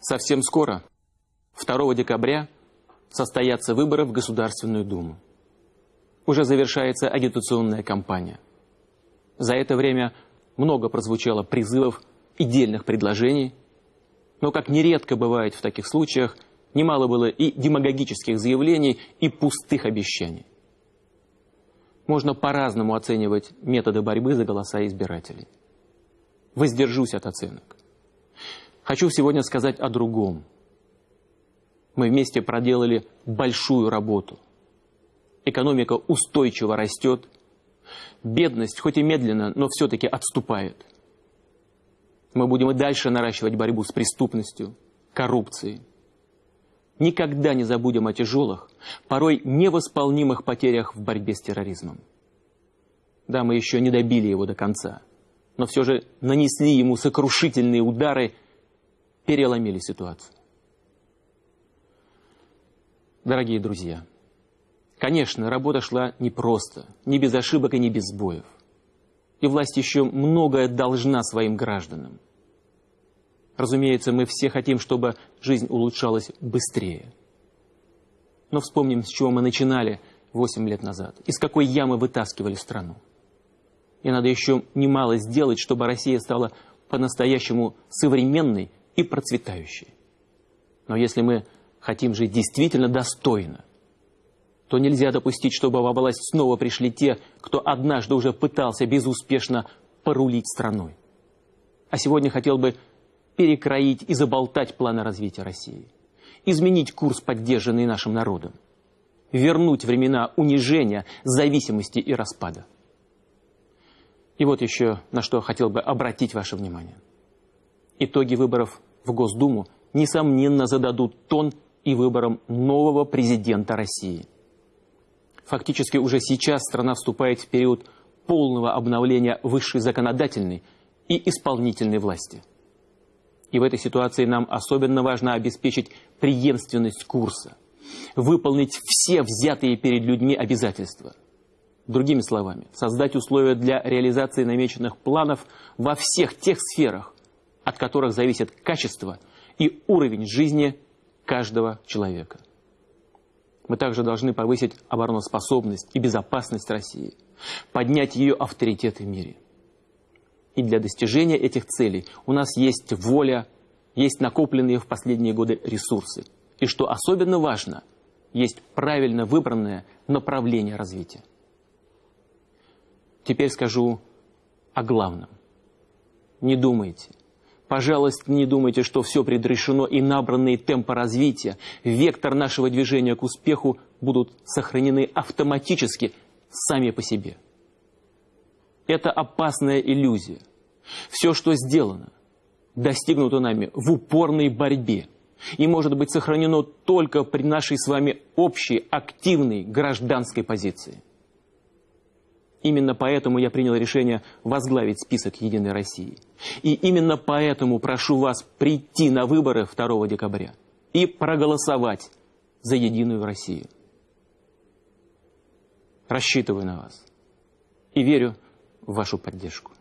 Совсем скоро, 2 декабря, состоятся выборы в Государственную Думу. Уже завершается агитационная кампания. За это время много прозвучало призывов и дельных предложений, но, как нередко бывает в таких случаях, немало было и демагогических заявлений, и пустых обещаний. Можно по-разному оценивать методы борьбы за голоса избирателей. Воздержусь от оценок. Хочу сегодня сказать о другом. Мы вместе проделали большую работу. Экономика устойчиво растет. Бедность, хоть и медленно, но все-таки отступает. Мы будем и дальше наращивать борьбу с преступностью, коррупцией. Никогда не забудем о тяжелых, порой невосполнимых потерях в борьбе с терроризмом. Да, мы еще не добили его до конца, но все же нанесли ему сокрушительные удары – переломили ситуацию. Дорогие друзья, конечно, работа шла непросто, не без ошибок и не без сбоев. И власть еще многое должна своим гражданам. Разумеется, мы все хотим, чтобы жизнь улучшалась быстрее. Но вспомним, с чего мы начинали 8 лет назад, из какой ямы вытаскивали страну. И надо еще немало сделать, чтобы Россия стала по-настоящему современной и процветающей. Но если мы хотим жить действительно достойно, то нельзя допустить, чтобы во власть снова пришли те, кто однажды уже пытался безуспешно порулить страной. А сегодня хотел бы перекроить и заболтать планы развития России, изменить курс, поддержанный нашим народом, вернуть времена унижения, зависимости и распада. И вот еще на что хотел бы обратить ваше внимание. Итоги выборов в Госдуму, несомненно, зададут тон и выборам нового президента России. Фактически уже сейчас страна вступает в период полного обновления высшей законодательной и исполнительной власти. И в этой ситуации нам особенно важно обеспечить преемственность курса, выполнить все взятые перед людьми обязательства. Другими словами, создать условия для реализации намеченных планов во всех тех сферах, от которых зависит качество и уровень жизни каждого человека. Мы также должны повысить обороноспособность и безопасность России, поднять ее авторитет в мире. И для достижения этих целей у нас есть воля, есть накопленные в последние годы ресурсы. И что особенно важно, есть правильно выбранное направление развития. Теперь скажу о главном. Не думайте, Пожалуйста, не думайте, что все предрешено и набранные темпы развития, вектор нашего движения к успеху будут сохранены автоматически сами по себе. Это опасная иллюзия. Все, что сделано, достигнуто нами в упорной борьбе и может быть сохранено только при нашей с вами общей активной гражданской позиции. Именно поэтому я принял решение возглавить список «Единой России». И именно поэтому прошу вас прийти на выборы 2 декабря и проголосовать за «Единую Россию». Рассчитываю на вас и верю в вашу поддержку.